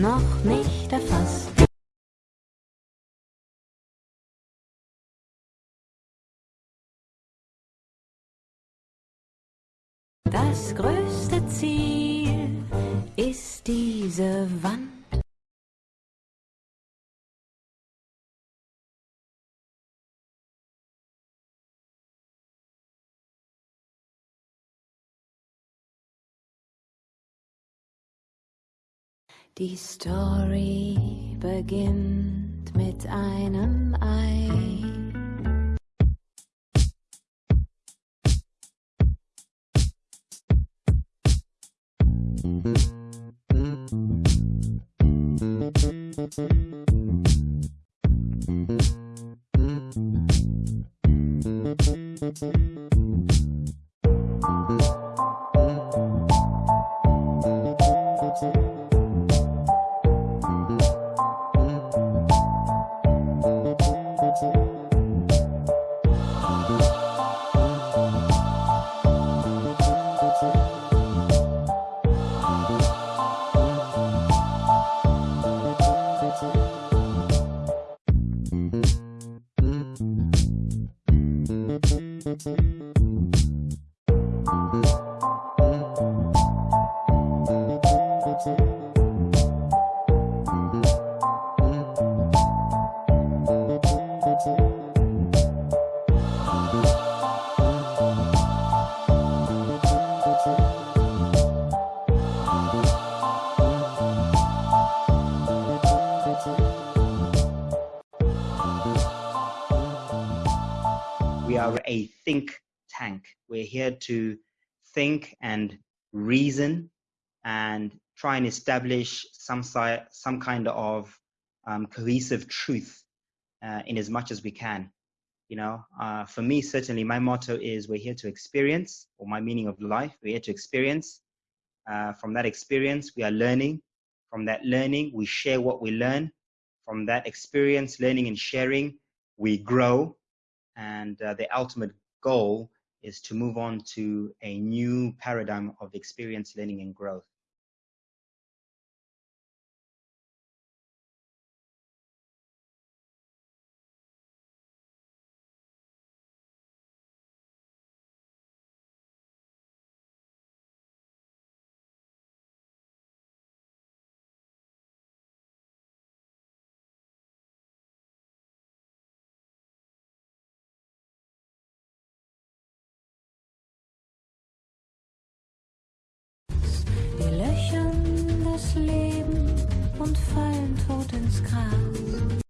noch nicht erfasst. Das größte Ziel ist diese Wand. Die Story beginnt mit einem Ei. We are a think tank. We're here to think and reason and try and establish some, si some kind of um, cohesive truth uh, in as much as we can. You know, uh, for me, certainly my motto is we're here to experience, or my meaning of life, we're here to experience. Uh, from that experience, we are learning. From that learning, we share what we learn. From that experience, learning and sharing, we grow and uh, the ultimate goal is to move on to a new paradigm of experience learning and growth. Leben und fallen tot ins Gras.